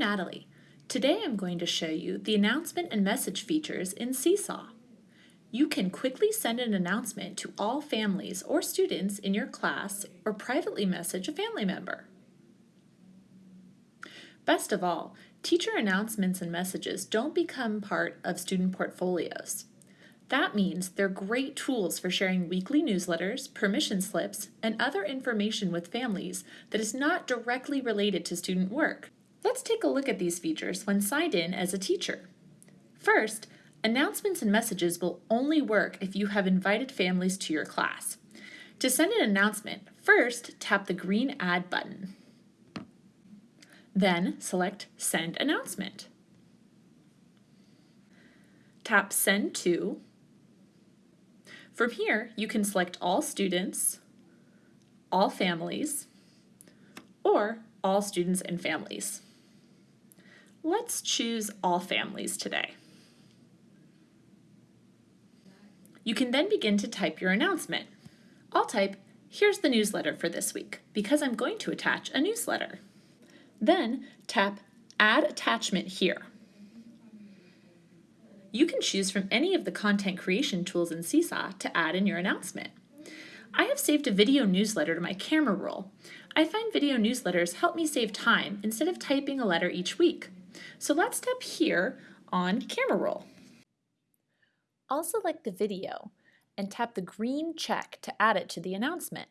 Natalie. Today I'm going to show you the announcement and message features in Seesaw. You can quickly send an announcement to all families or students in your class or privately message a family member. Best of all, teacher announcements and messages don't become part of student portfolios. That means they're great tools for sharing weekly newsletters, permission slips, and other information with families that is not directly related to student work. Let's take a look at these features when signed in as a teacher. First, announcements and messages will only work if you have invited families to your class. To send an announcement, first tap the green Add button. Then select Send Announcement. Tap Send To. From here, you can select all students, all families, or all students and families. Let's choose all families today. You can then begin to type your announcement. I'll type, here's the newsletter for this week, because I'm going to attach a newsletter. Then tap Add Attachment here. You can choose from any of the content creation tools in Seesaw to add in your announcement. I have saved a video newsletter to my camera roll. I find video newsletters help me save time instead of typing a letter each week. So let's tap here on camera roll. I'll select the video and tap the green check to add it to the announcement.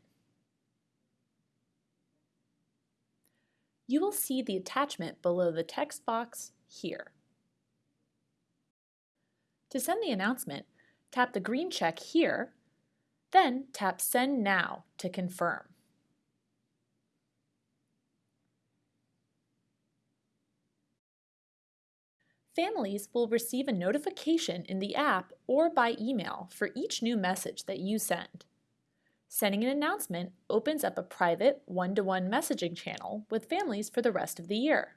You will see the attachment below the text box here. To send the announcement, tap the green check here, then tap Send Now to confirm. Families will receive a notification in the app or by email for each new message that you send. Sending an announcement opens up a private one-to-one -one messaging channel with families for the rest of the year.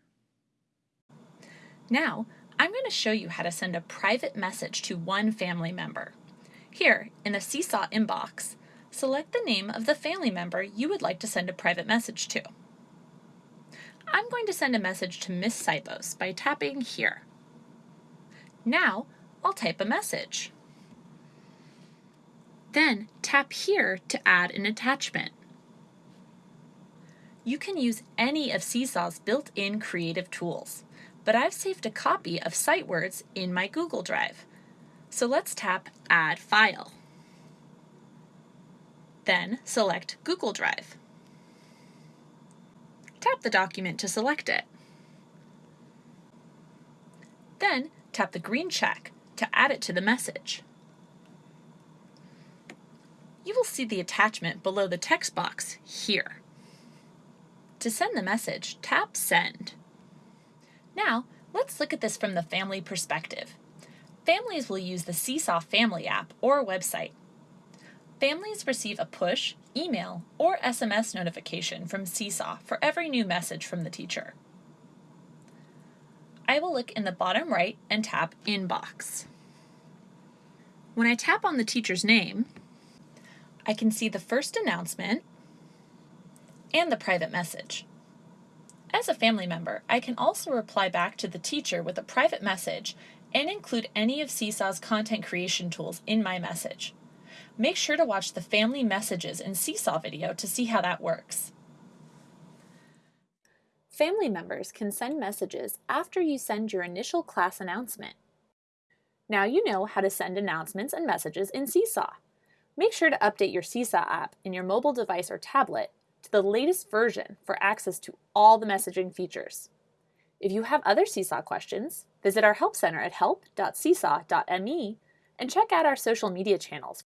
Now, I'm going to show you how to send a private message to one family member. Here, in the Seesaw inbox, select the name of the family member you would like to send a private message to. I'm going to send a message to Miss Sipos by tapping here. Now, I'll type a message. Then tap here to add an attachment. You can use any of Seesaw's built-in creative tools, but I've saved a copy of sight words in my Google Drive. So let's tap Add File. Then select Google Drive. Tap the document to select it. Then tap the green check to add it to the message. You will see the attachment below the text box here. To send the message, tap Send. Now, let's look at this from the family perspective. Families will use the Seesaw Family app or website. Families receive a push, email, or SMS notification from Seesaw for every new message from the teacher. I will look in the bottom right and tap Inbox. When I tap on the teacher's name, I can see the first announcement and the private message. As a family member, I can also reply back to the teacher with a private message and include any of Seesaw's content creation tools in my message. Make sure to watch the Family Messages in Seesaw video to see how that works. Family members can send messages after you send your initial class announcement. Now you know how to send announcements and messages in Seesaw. Make sure to update your Seesaw app in your mobile device or tablet to the latest version for access to all the messaging features. If you have other Seesaw questions, visit our Help Center at help.seesaw.me and check out our social media channels